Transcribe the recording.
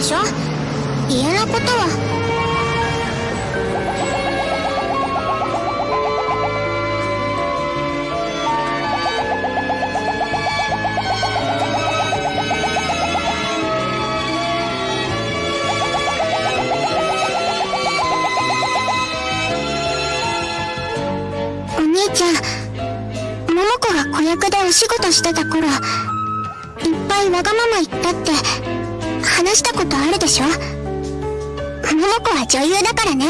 でしょ？家のことは。お兄ちゃん桃子が子役でお仕事してた頃いっぱいわがまま言ったって。話したことあるでしょ？桃子は女優だからね。